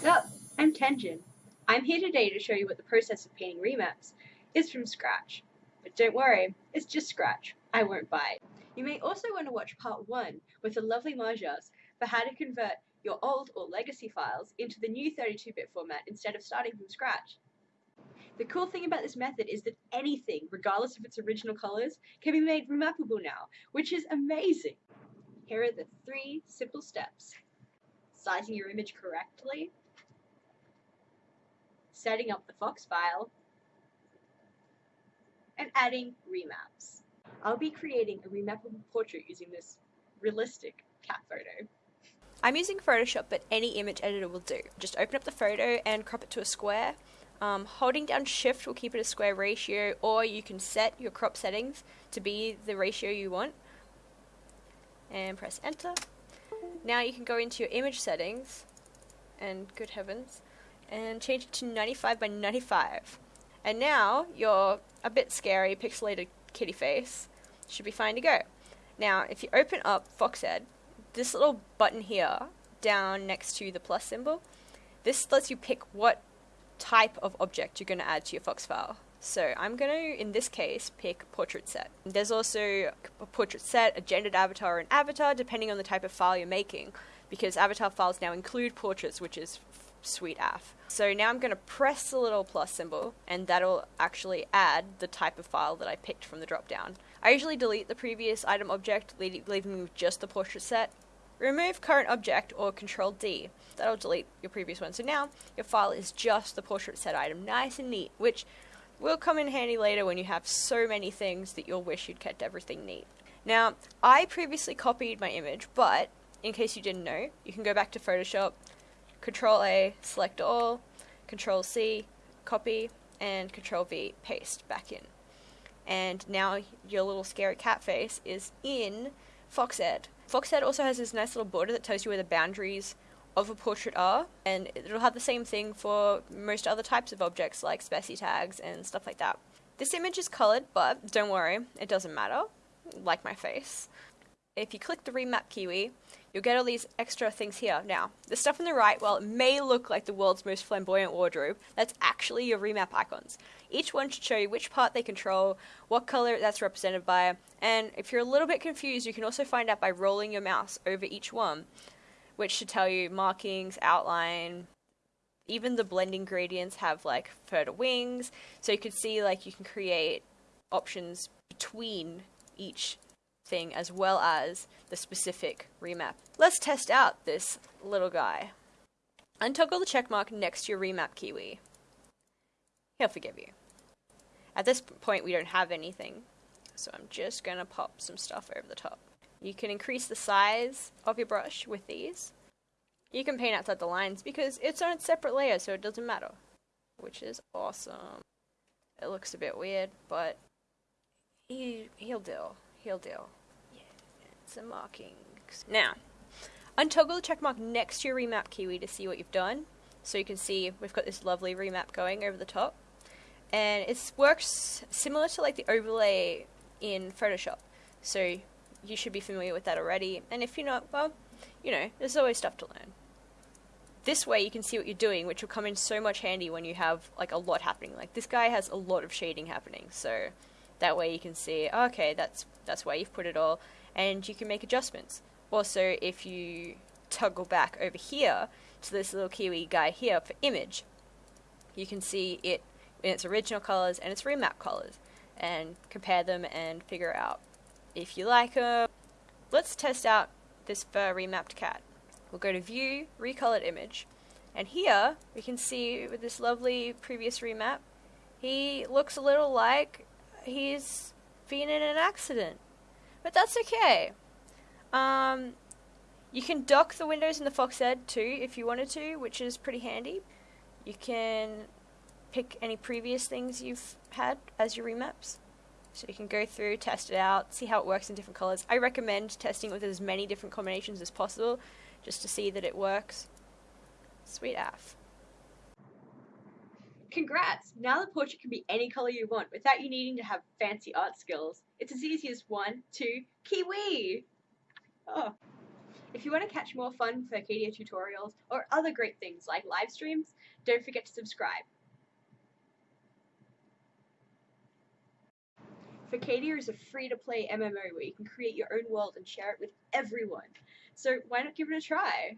Sup, I'm Tenjin. I'm here today to show you what the process of painting remaps is from scratch. But don't worry, it's just scratch. I won't bite. You may also want to watch part 1 with the lovely Marjas for how to convert your old or legacy files into the new 32-bit format instead of starting from scratch. The cool thing about this method is that anything, regardless of its original colors, can be made remappable now, which is amazing. Here are the three simple steps. Sizing your image correctly, setting up the Fox file, and adding remaps. I'll be creating a remappable portrait using this realistic cat photo. I'm using Photoshop, but any image editor will do. Just open up the photo and crop it to a square. Um, holding down shift will keep it a square ratio, or you can set your crop settings to be the ratio you want. And press enter. Now you can go into your image settings, and good heavens, and change it to 95 by 95. And now your a bit scary pixelated kitty face should be fine to go. Now, if you open up Foxed, this little button here down next to the plus symbol, this lets you pick what type of object you're going to add to your Fox file. So I'm going to, in this case, pick portrait set. There's also a portrait set, a gendered avatar, and avatar, depending on the type of file you're making, because avatar files now include portraits, which is sweet af. So now I'm going to press the little plus symbol, and that'll actually add the type of file that I picked from the drop down. I usually delete the previous item object, leaving me with just the portrait set. Remove current object or Control D. That'll delete your previous one. So now your file is just the portrait set item, nice and neat, which will come in handy later when you have so many things that you'll wish you'd kept everything neat. Now, I previously copied my image, but in case you didn't know, you can go back to Photoshop, Control A, select all, Control C, copy, and Control V, paste back in. And now your little scary cat face is in Foxed. Foxed also has this nice little border that tells you where the boundaries of a portrait are, and it'll have the same thing for most other types of objects like specitags and stuff like that. This image is colored, but don't worry, it doesn't matter, like my face. If you click the remap kiwi, you'll get all these extra things here. Now, the stuff on the right, while it may look like the world's most flamboyant wardrobe, that's actually your remap icons. Each one should show you which part they control, what color that's represented by, and if you're a little bit confused, you can also find out by rolling your mouse over each one, which should tell you markings, outline, even the blending gradients have like further wings, so you can see like you can create options between each thing as well as the specific remap. Let's test out this little guy. Untoggle the checkmark next to your remap kiwi. He'll forgive you. At this point we don't have anything, so I'm just going to pop some stuff over the top. You can increase the size of your brush with these. You can paint outside the lines because it's on a separate layer so it doesn't matter, which is awesome. It looks a bit weird, but he, he'll do. He'll do. Yeah, some markings. Now, untoggle the checkmark next to your remap kiwi to see what you've done. So you can see we've got this lovely remap going over the top. And it works similar to like the overlay in Photoshop. So you should be familiar with that already. And if you're not, well, you know, there's always stuff to learn. This way you can see what you're doing, which will come in so much handy when you have like a lot happening. Like this guy has a lot of shading happening, so that way you can see, okay, that's that's where you've put it all, and you can make adjustments. Also, if you toggle back over here to this little kiwi guy here for image, you can see it in its original colors and its remap colors, and compare them and figure out if you like them. Let's test out this fur remapped cat. We'll go to View, Recolored Image, and here we can see with this lovely previous remap, he looks a little like he's been in an accident. But that's okay. Um, you can dock the windows in the Foxed too if you wanted to, which is pretty handy. You can pick any previous things you've had as your remaps. So you can go through, test it out, see how it works in different colors. I recommend testing with as many different combinations as possible just to see that it works. Sweet af. Congrats! Now the portrait can be any color you want without you needing to have fancy art skills. It's as easy as one, two, kiwi! Oh. If you want to catch more fun Furcadia tutorials or other great things like live streams, don't forget to subscribe. Furcadia is a free-to-play MMO where you can create your own world and share it with everyone. So why not give it a try?